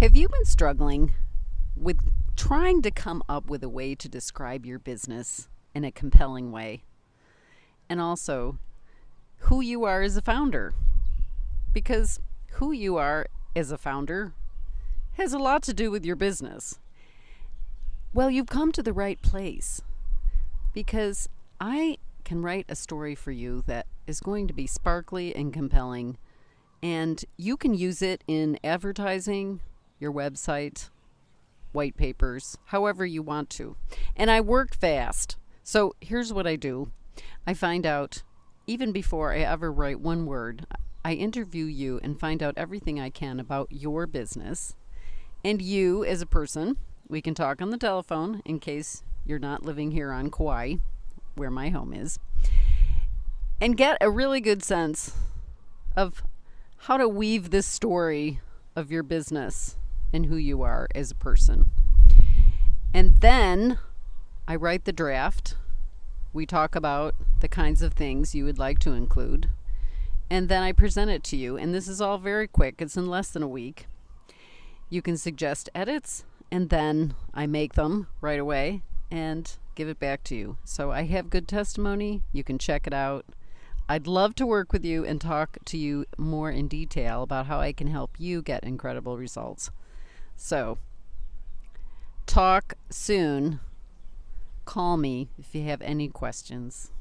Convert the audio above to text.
Have you been struggling with trying to come up with a way to describe your business in a compelling way? And also, who you are as a founder? Because who you are as a founder has a lot to do with your business. Well, you've come to the right place because I can write a story for you that is going to be sparkly and compelling, and you can use it in advertising, your website, white papers, however you want to. And I work fast. So here's what I do I find out, even before I ever write one word, I interview you and find out everything I can about your business and you as a person. We can talk on the telephone in case you're not living here on Kauai, where my home is, and get a really good sense of how to weave this story of your business and who you are as a person. And then I write the draft. We talk about the kinds of things you would like to include. And then I present it to you. And this is all very quick, it's in less than a week. You can suggest edits, and then I make them right away and give it back to you. So I have good testimony. You can check it out. I'd love to work with you and talk to you more in detail about how I can help you get incredible results. So, talk soon. Call me if you have any questions.